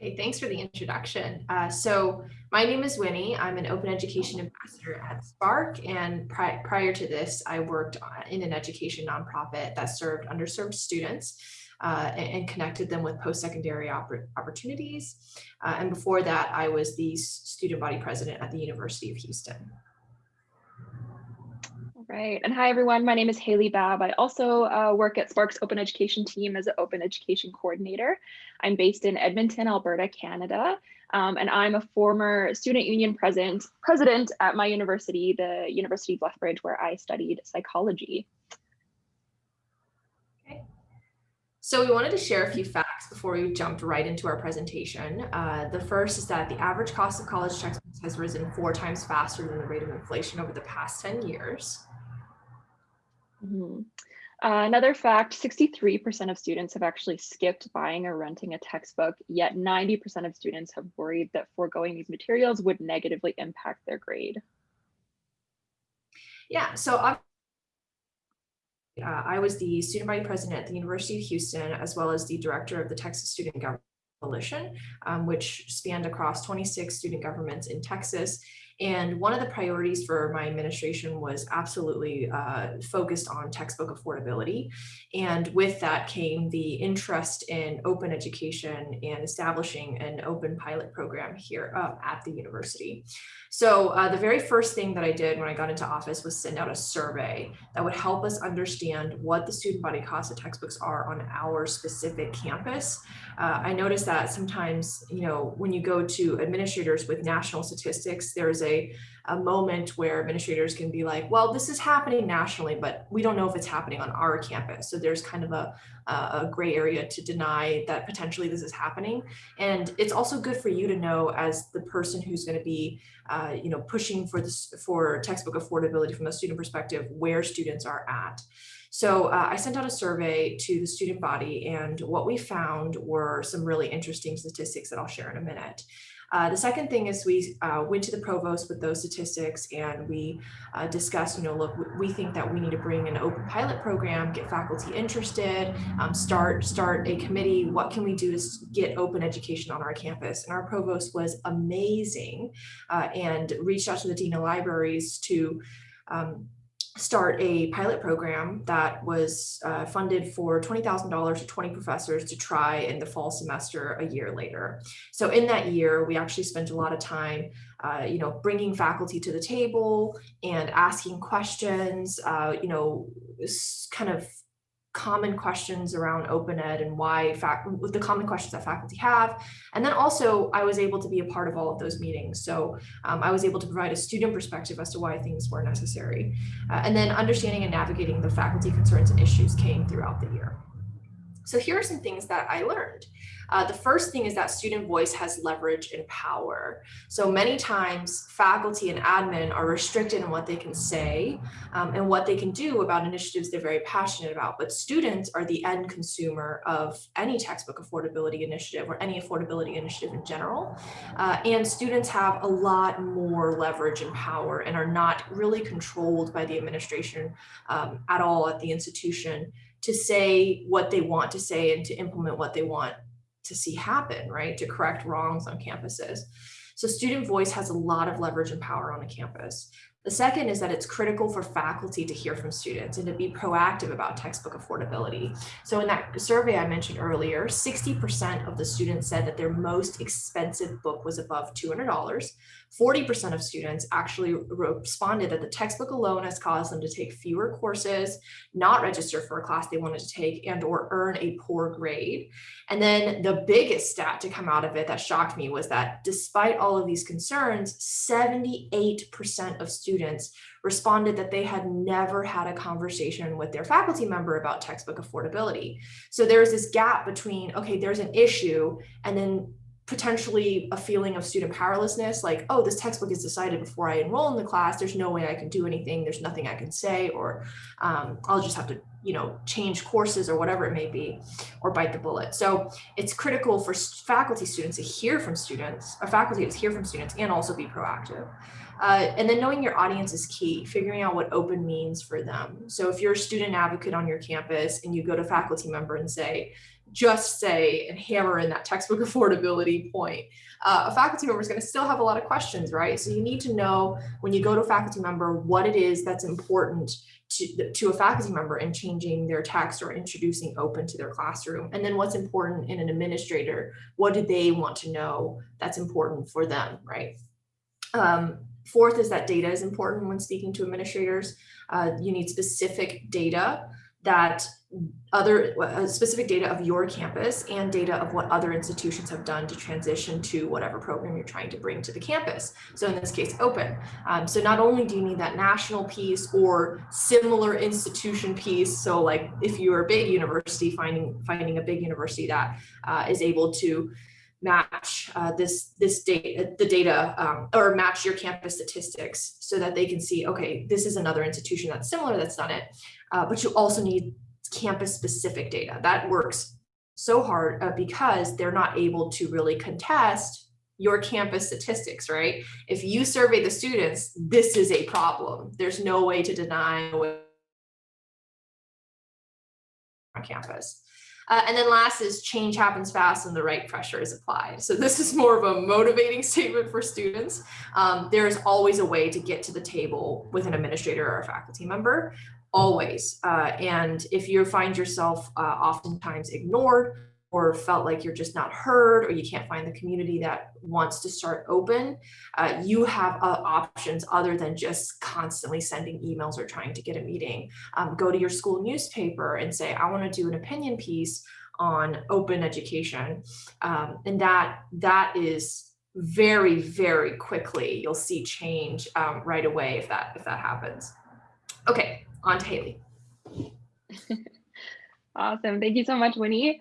Okay, thanks for the introduction. Uh, so my name is Winnie. I'm an open education ambassador at SPARC. And pri prior to this, I worked in an education nonprofit that served underserved students uh, and, and, connected them with post-secondary opportunities. Uh, and before that, I was the student body president at the University of Houston. Right. And hi, everyone. My name is Haley Babb. I also uh, work at SPARC's Open Education team as an Open Education Coordinator. I'm based in Edmonton, Alberta, Canada. Um, and I'm a former student union president, president at my university, the University of Lethbridge, where I studied psychology. Okay. So we wanted to share a few facts before we jumped right into our presentation. Uh, the first is that the average cost of college textbooks has risen four times faster than the rate of inflation over the past 10 years. Mm -hmm. uh, another fact, 63% of students have actually skipped buying or renting a textbook, yet 90% of students have worried that foregoing these materials would negatively impact their grade. Yeah, so uh, I was the student body president at the University of Houston, as well as the director of the Texas Student Government Coalition, um, which spanned across 26 student governments in Texas and one of the priorities for my administration was absolutely uh, focused on textbook affordability. And with that came the interest in open education and establishing an open pilot program here uh, at the university. So uh, the very first thing that I did when I got into office was send out a survey that would help us understand what the student body costs of textbooks are on our specific campus. Uh, I noticed that sometimes, you know, when you go to administrators with national statistics, there's a, a moment where administrators can be like, well, this is happening nationally, but we don't know if it's happening on our campus. So there's kind of a, a gray area to deny that potentially this is happening. And it's also good for you to know as the person who's going to be, uh, you know, pushing for this for textbook affordability from a student perspective, where students are at. So uh, I sent out a survey to the student body and what we found were some really interesting statistics that I'll share in a minute. Uh, the second thing is we uh, went to the provost with those statistics and we uh, discussed, you know, look, we think that we need to bring an open pilot program, get faculty interested, um, start, start a committee. What can we do to get open education on our campus? And our provost was amazing uh, and reached out to the dean of libraries to um, start a pilot program that was uh, funded for $20,000 to 20 professors to try in the fall semester a year later. So in that year, we actually spent a lot of time, uh, you know, bringing faculty to the table and asking questions, uh, you know, kind of common questions around open ed and why fact the common questions that faculty have. And then also I was able to be a part of all of those meetings. So um, I was able to provide a student perspective as to why things were necessary. Uh, and then understanding and navigating the faculty concerns and issues came throughout the year. So here are some things that I learned. Uh, the first thing is that student voice has leverage and power. So many times faculty and admin are restricted in what they can say um, and what they can do about initiatives they're very passionate about. But students are the end consumer of any textbook affordability initiative or any affordability initiative in general. Uh, and students have a lot more leverage and power and are not really controlled by the administration um, at all at the institution to say what they want to say and to implement what they want to see happen, right? To correct wrongs on campuses. So student voice has a lot of leverage and power on a campus. The second is that it's critical for faculty to hear from students and to be proactive about textbook affordability. So in that survey I mentioned earlier, 60% of the students said that their most expensive book was above $200. 40% of students actually responded that the textbook alone has caused them to take fewer courses, not register for a class they wanted to take, and or earn a poor grade. And then the biggest stat to come out of it that shocked me was that despite all of these concerns, 78% of students responded that they had never had a conversation with their faculty member about textbook affordability. So there's this gap between, okay, there's an issue, and then potentially a feeling of student powerlessness, like, oh, this textbook is decided before I enroll in the class, there's no way I can do anything, there's nothing I can say, or um, I'll just have to, you know, change courses or whatever it may be, or bite the bullet. So it's critical for faculty students to hear from students, or faculty to hear from students, and also be proactive. Uh, and then knowing your audience is key, figuring out what open means for them. So if you're a student advocate on your campus and you go to faculty member and say, just say and hammer in that textbook affordability point. Uh, a faculty member is going to still have a lot of questions, right? So you need to know when you go to a faculty member what it is that's important to, to a faculty member in changing their text or introducing open to their classroom. And then what's important in an administrator, what do they want to know that's important for them, right? Um, fourth is that data is important when speaking to administrators. Uh, you need specific data that other uh, specific data of your campus and data of what other institutions have done to transition to whatever program you're trying to bring to the campus. So in this case, open. Um, so not only do you need that national piece or similar institution piece. So like if you're a big university, finding finding a big university that uh, is able to match uh, this this data the data um, or match your campus statistics so that they can see okay this is another institution that's similar that's done it uh, but you also need campus specific data. That works so hard uh, because they're not able to really contest your campus statistics right? If you survey the students this is a problem. There's no way to deny on campus. Uh, and then last is change happens fast and the right pressure is applied. So this is more of a motivating statement for students. Um, there is always a way to get to the table with an administrator or a faculty member, always. Uh, and if you find yourself uh, oftentimes ignored or felt like you're just not heard or you can't find the community that wants to start open, uh, you have uh, options other than just constantly sending emails or trying to get a meeting. Um, go to your school newspaper and say, I want to do an opinion piece on open education. Um, and that that is very, very quickly, you'll see change um, right away if that if that happens. Okay, on to Haley. awesome. Thank you so much, Winnie.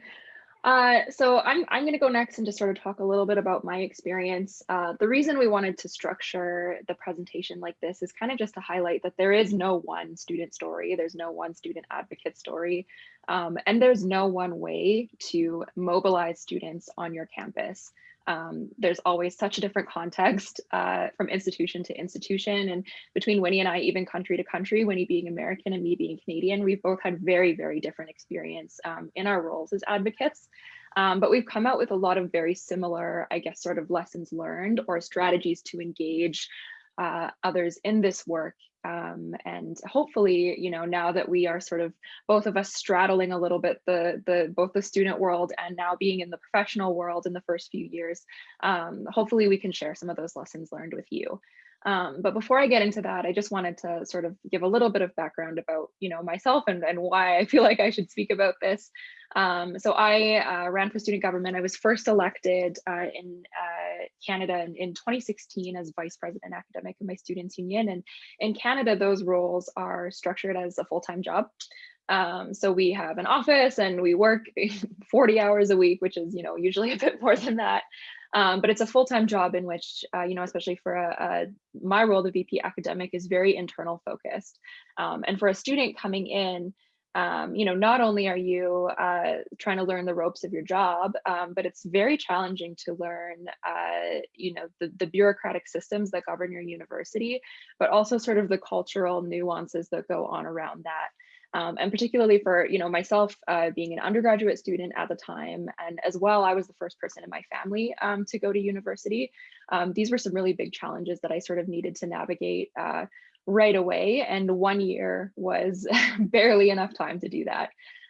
Uh, so I'm, I'm going to go next and just sort of talk a little bit about my experience. Uh, the reason we wanted to structure the presentation like this is kind of just to highlight that there is no one student story, there's no one student advocate story, um, and there's no one way to mobilize students on your campus. Um, there's always such a different context uh, from institution to institution and between Winnie and I, even country to country, Winnie being American and me being Canadian, we've both had very, very different experience um, in our roles as advocates. Um, but we've come out with a lot of very similar, I guess, sort of lessons learned or strategies to engage uh, others in this work. Um, and hopefully, you know, now that we are sort of both of us straddling a little bit the the both the student world and now being in the professional world in the first few years, um, hopefully we can share some of those lessons learned with you. Um, but before I get into that, I just wanted to sort of give a little bit of background about, you know, myself and, and why I feel like I should speak about this. Um, so I uh, ran for student government. I was first elected uh, in uh, Canada in, in, 2016 as vice president academic of my students union. And in Canada, those roles are structured as a full-time job. Um, so we have an office and we work 40 hours a week, which is, you know, usually a bit more than that. Um, but it's a full-time job in which, uh, you know, especially for a, a, my role, the VP academic is very internal focused. Um, and for a student coming in, um, you know, not only are you uh, trying to learn the ropes of your job, um, but it's very challenging to learn, uh, you know, the, the bureaucratic systems that govern your university, but also sort of the cultural nuances that go on around that. Um, and particularly for you know myself uh, being an undergraduate student at the time and as well I was the first person in my family um, to go to university um, these were some really big challenges that I sort of needed to navigate uh, right away and one year was barely enough time to do that.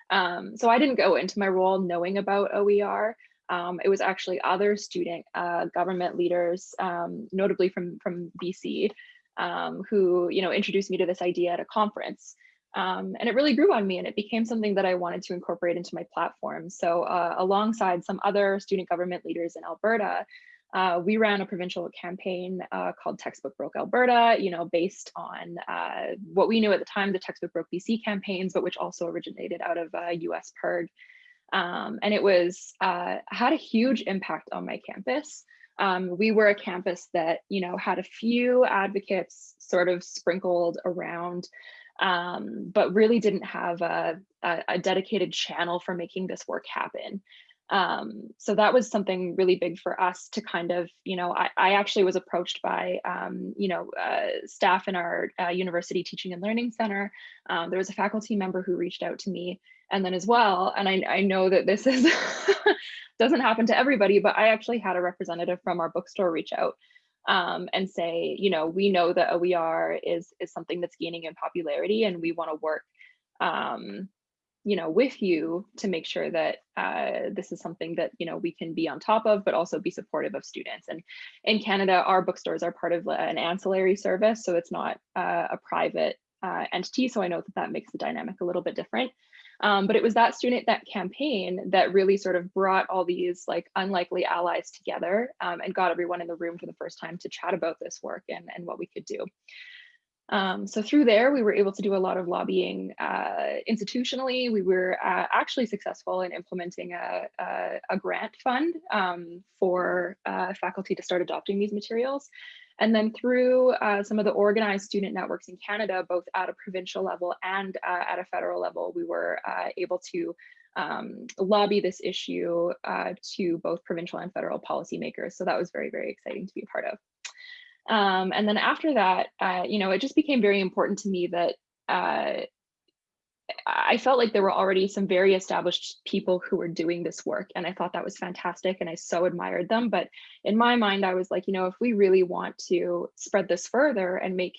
Um, so I didn't go into my role knowing about OER um, it was actually other student uh, government leaders um, notably from from BC who you know introduced me to this idea at a conference. Um, and it really grew on me and it became something that I wanted to incorporate into my platform. So uh, alongside some other student government leaders in Alberta, uh, we ran a provincial campaign uh, called Textbook Broke Alberta, you know, based on uh, what we knew at the time, the Textbook Broke BC campaigns, but which also originated out of US uh, PIRG. Um, and it was uh, had a huge impact on my campus. Um, we were a campus that, you know, had a few advocates sort of sprinkled around um, but really didn't have a, a, a, dedicated channel for making this work happen. Um, so that was something really big for us to kind of, you know, I, I actually was approached by, um, you know, uh, staff in our uh, university teaching and learning center. Um, there was a faculty member who reached out to me And then as well, and I, I know that this is doesn't happen to everybody, but I actually had a representative from our bookstore reach out um, and say, you know, we know that OER is is something that's gaining in popularity, and we want to work, um, you know, with you to make sure that uh, this is something that you know we can be on top of, but also be supportive of students. And in Canada, our bookstores are part of an ancillary service, so it's not uh, a private uh, entity. So I know that that makes the dynamic a little bit different. Um, but it was that student, that campaign that really sort of brought all these like unlikely allies together um, and got everyone in the room for the first time to chat about this work and, and what we could do. Um, so through there, we were able to do a lot of lobbying uh, institutionally. We were uh, actually successful in implementing a, a, a grant fund um, for uh, faculty to start adopting these materials. And then through uh, some of the organized student networks in Canada, both at a provincial level and uh, at a federal level, we were uh, able to um, lobby this issue to both provincial and federal policymakers. So that was very, very exciting to be a part of. Um, and then after that, uh, you know, it just became very important to me that uh, I felt like there were already some very established people who were doing this work. And I thought that was fantastic. And I so admired them. But in my mind, I was like, you know, if we really want to spread this further and make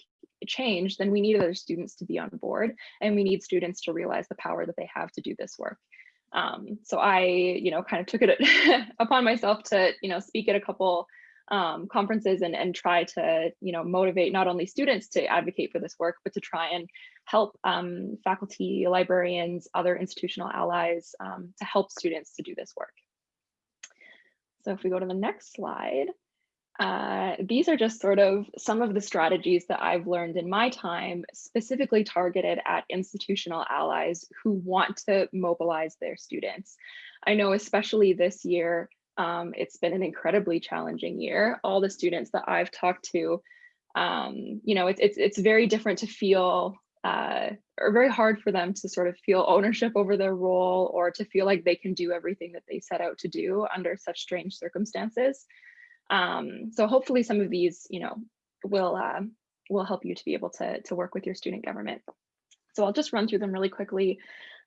change, then we need other students to be on board. And we need students to realize the power that they have to do this work. Um, so I, you know, kind of took it upon myself to, you know, speak at a couple um, conferences and, and try to, you know, motivate not only students to advocate for this work, but to try and help um, faculty, librarians, other institutional allies um, to help students to do this work. So if we go to the next slide, uh, these are just sort of some of the strategies that I've learned in my time, specifically targeted at institutional allies who want to mobilize their students. I know especially this year, um, it's been an incredibly challenging year. All the students that I've talked to, um, you know, it's, it's, it's very different to feel uh, or very hard for them to sort of feel ownership over their role or to feel like they can do everything that they set out to do under such strange circumstances. Um, so hopefully some of these, you know, will uh, will help you to be able to, to work with your student government. So I'll just run through them really quickly.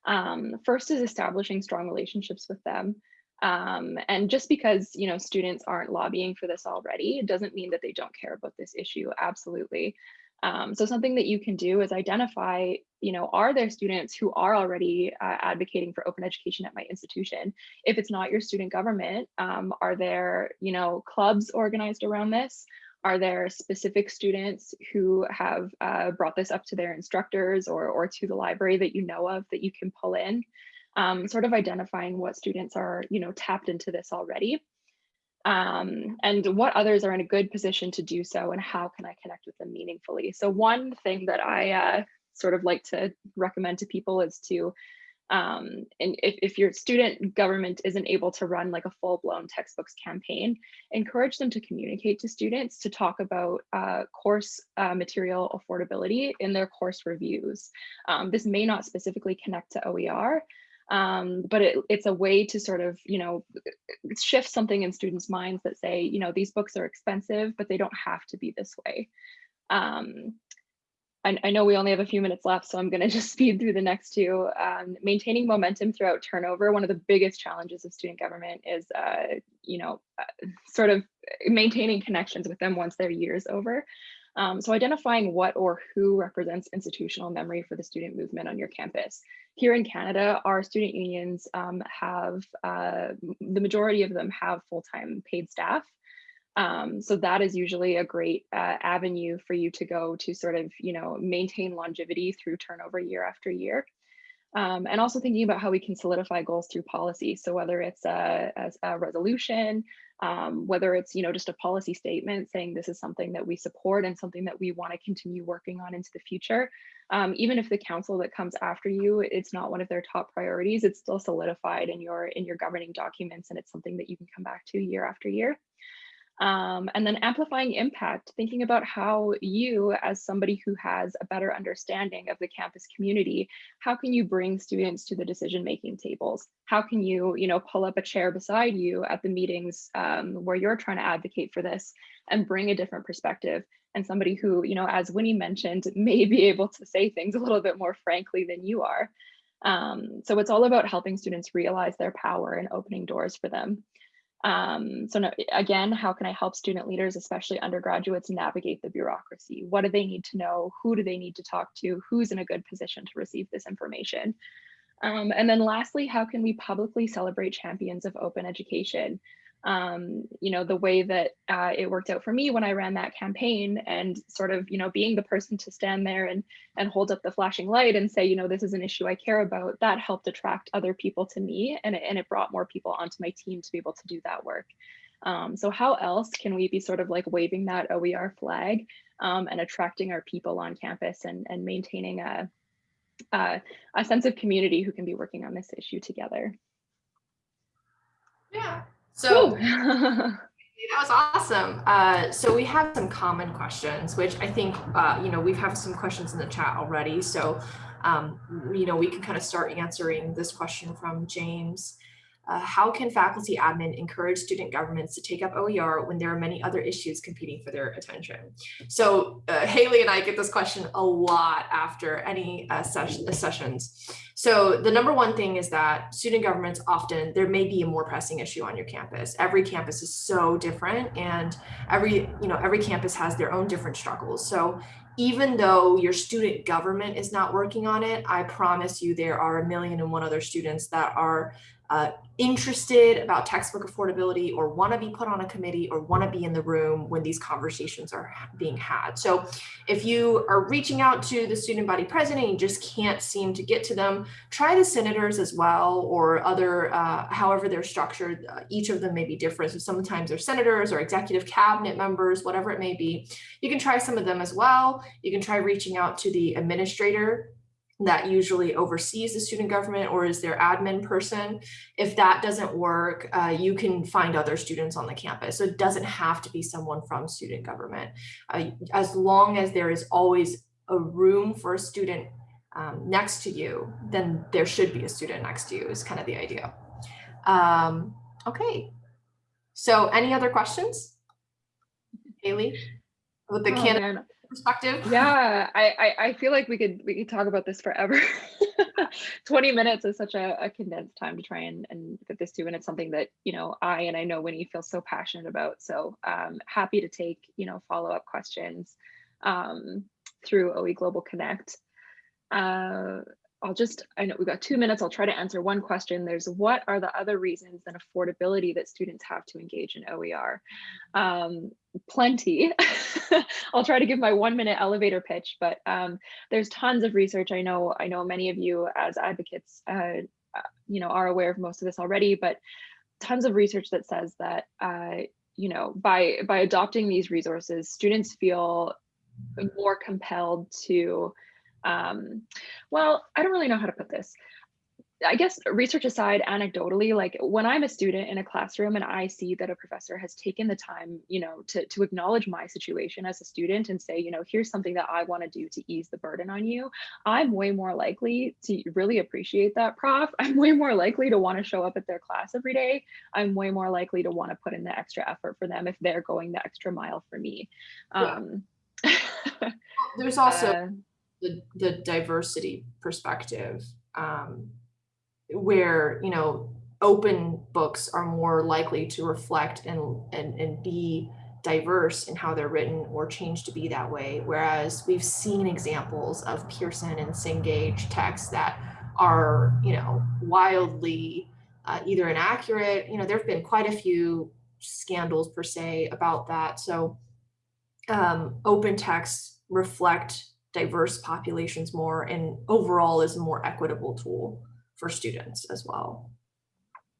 Um, first is establishing strong relationships with them. Um, and just because you know students aren't lobbying for this already, it doesn't mean that they don't care about this issue. Absolutely. Um, so something that you can do is identify, you know, are there students who are already uh, advocating for open education at my institution? If it's not your student government, um, are there, you know, clubs organized around this? Are there specific students who have uh, brought this up to their instructors or, or to the library that you know of that you can pull in? Um, sort of identifying what students are, you know, tapped into this already um, and what others are in a good position to do so and how can I connect with them meaningfully. So one thing that I uh, sort of like to recommend to people is to, um, and if, if your student government isn't able to run like a full blown textbooks campaign, encourage them to communicate to students to talk about uh, course uh, material affordability in their course reviews. Um, this may not specifically connect to OER, um, but it, it's a way to sort of, you know, shift something in students' minds that say, you know, these books are expensive, but they don't have to be this way. Um, I, I, know we only have a few minutes left, so I'm going to just speed through the next two. Um, maintaining momentum throughout turnover. One of the biggest challenges of student government is, uh, you know, uh, sort of maintaining connections with them once their year is over. Um, so identifying what or who represents institutional memory for the student movement on your campus. Here in Canada, our student unions um, have, uh, the majority of them have full-time paid staff. Um, so that is usually a great uh, avenue for you to go to sort of, you know, maintain longevity through turnover year after year. Um, and also thinking about how we can solidify goals through policy. So whether it's a, a, a resolution, um, whether it's you know just a policy statement saying this is something that we support and something that we want to continue working on into the future. Um, even if the council that comes after you, it's not one of their top priorities, it's still solidified in your in your governing documents and it's something that you can come back to year after year. Um, and then amplifying impact, thinking about how you, as somebody who has a better understanding of the campus community, how can you bring students to the decision-making tables? How can you, you know, pull up a chair beside you at the meetings um, where you're trying to advocate for this and bring a different perspective? And somebody who, you know, as Winnie mentioned, may be able to say things a little bit more frankly than you are. Um, so it's all about helping students realize their power and opening doors for them. Um, so no, again, how can I help student leaders, especially undergraduates, navigate the bureaucracy? What do they need to know? Who do they need to talk to? Who's in a good position to receive this information? Um, and then lastly, how can we publicly celebrate champions of open education? Um, you know, the way that uh, it worked out for me when I ran that campaign and sort of, you know, being the person to stand there and, and hold up the flashing light and say, you know, this is an issue I care about, that helped attract other people to me and it, and it brought more people onto my team to be able to do that work. Um, so how else can we be sort of like waving that OER flag um, and attracting our people on campus and, and maintaining a, a, a sense of community who can be working on this issue together? Yeah, so that was awesome. Uh, so we have some common questions, which I think, uh, you know, we've have some questions in the chat already. So, um, you know, we can kind of start answering this question from James. Uh, how can faculty admin encourage student governments to take up OER when there are many other issues competing for their attention? So uh, Haley and I get this question a lot after any uh, ses sessions. So the number one thing is that student governments often, there may be a more pressing issue on your campus. Every campus is so different and every, you know, every campus has their own different struggles. So even though your student government is not working on it, I promise you there are a million and one other students that are uh, interested about textbook affordability or want to be put on a committee or want to be in the room when these conversations are being had. So if you are reaching out to the student body president and you just can't seem to get to them, try the senators as well or other, uh, however they're structured. Uh, each of them may be different. So sometimes they're senators or executive cabinet members, whatever it may be. You can try some of them as well. You can try reaching out to the administrator that usually oversees the student government or is their admin person. If that doesn't work, uh, you can find other students on the campus. So it doesn't have to be someone from student government. Uh, as long as there is always a room for a student um, next to you, then there should be a student next to you is kind of the idea. Um, okay, so any other questions? Haley, with the Oh. Perspective? Yeah, I, I, I feel like we could we could talk about this forever. 20 minutes is such a, a condensed time to try and, and fit this to, and it's something that, you know, I and I know Winnie feels so passionate about. So um, happy to take, you know, follow-up questions um, through OE Global Connect. Uh, I'll just, I know we've got two minutes. I'll try to answer one question. There's what are the other reasons than affordability that students have to engage in OER? Um, plenty. I'll try to give my one minute elevator pitch, but um, there's tons of research. I know, I know many of you as advocates, uh, you know, are aware of most of this already, but tons of research that says that, uh, you know, by by adopting these resources, students feel more compelled to um, well, I don't really know how to put this. I guess research aside, anecdotally, like when I'm a student in a classroom and I see that a professor has taken the time, you know, to, to acknowledge my situation as a student and say, you know, here's something that I want to do to ease the burden on you, I'm way more likely to really appreciate that prof. I'm way more likely to want to show up at their class every day. I'm way more likely to want to put in the extra effort for them if they're going the extra mile for me. Yeah. Um, There's also uh, the, the diversity perspective um, where you know open books are more likely to reflect and, and and be diverse in how they're written or change to be that way. Whereas we've seen examples of pearson and cengage texts that are you know wildly uh, either inaccurate. You know there have been quite a few scandals per se about that. So um, open texts reflect diverse populations more and overall is a more equitable tool for students as well.